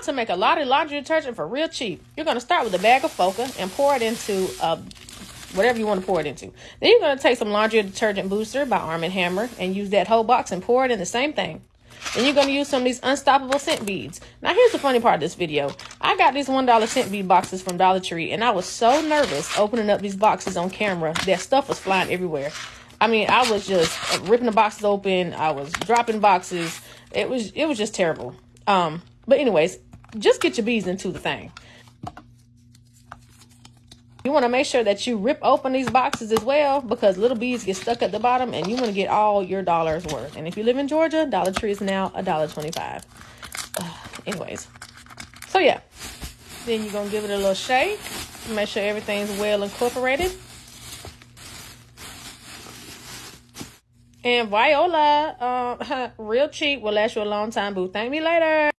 how to make a lot of laundry detergent for real cheap. You're going to start with a bag of Foca and pour it into uh, whatever you want to pour it into. Then you're going to take some laundry detergent booster by Arm & Hammer and use that whole box and pour it in the same thing. Then you're going to use some of these unstoppable scent beads. Now here's the funny part of this video. I got these $1 scent bead boxes from Dollar Tree and I was so nervous opening up these boxes on camera that stuff was flying everywhere. I mean, I was just ripping the boxes open. I was dropping boxes. It was it was just terrible. Um, but anyways, just get your bees into the thing. You want to make sure that you rip open these boxes as well because little bees get stuck at the bottom and you want to get all your dollars worth. And if you live in Georgia, Dollar Tree is now a dollar twenty-five. Anyways, so yeah, then you're going to give it a little shake. Make sure everything's well incorporated. And Viola, uh, real cheap, will last you a long time, boo. Thank me later.